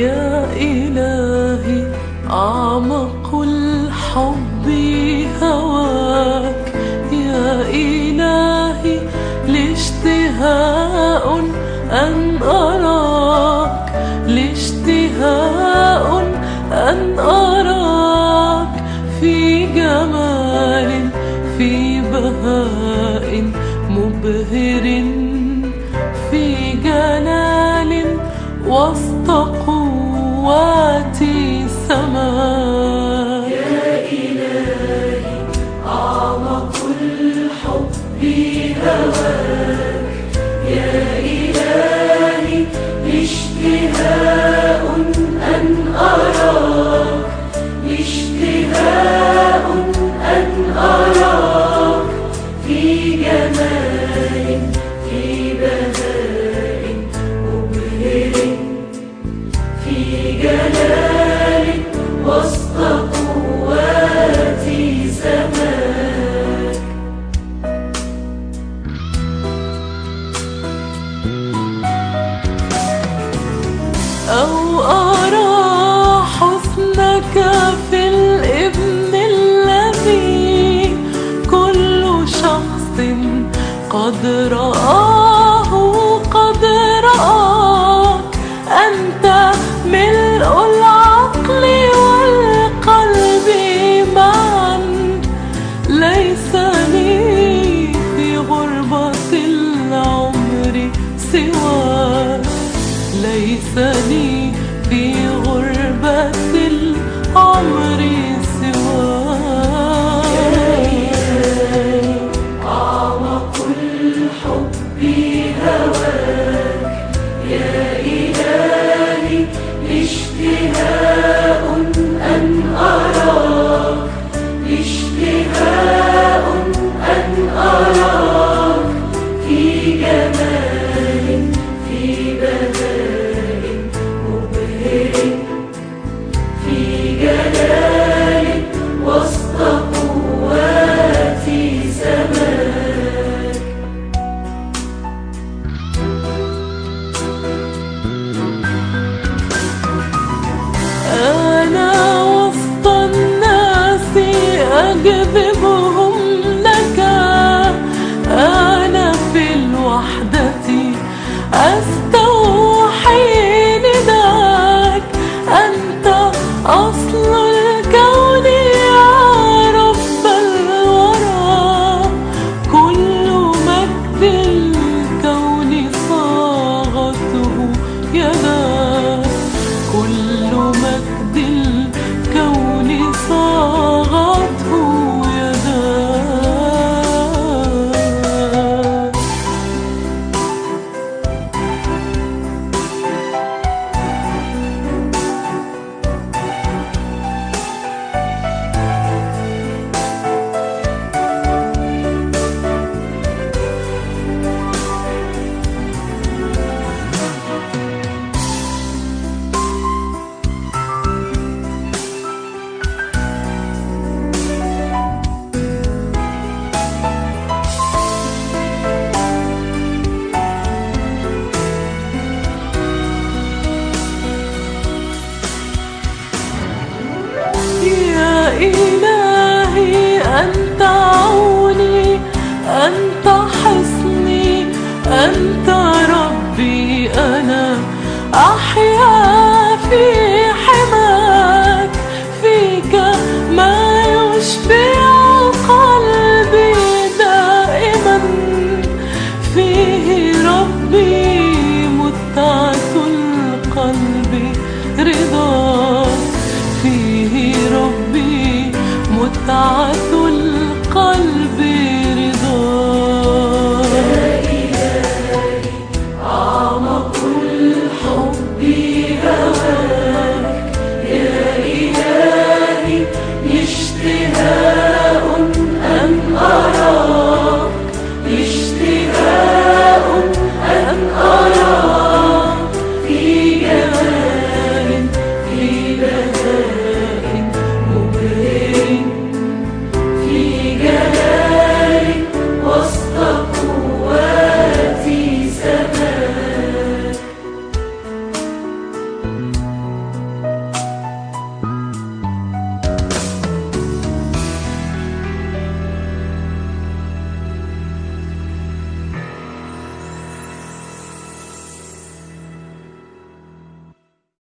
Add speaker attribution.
Speaker 1: يا إلهي أعمق الحب هواك. يا إلهي لاشتهاء أن أراك. لاشتهاء أن أراك. في جمال في بهاء مبهر في السماء.
Speaker 2: يا إلهي أعمق الحب هواك
Speaker 1: ثاني give it. أنت عوني أنت حصني أنت ربي أنا أحيا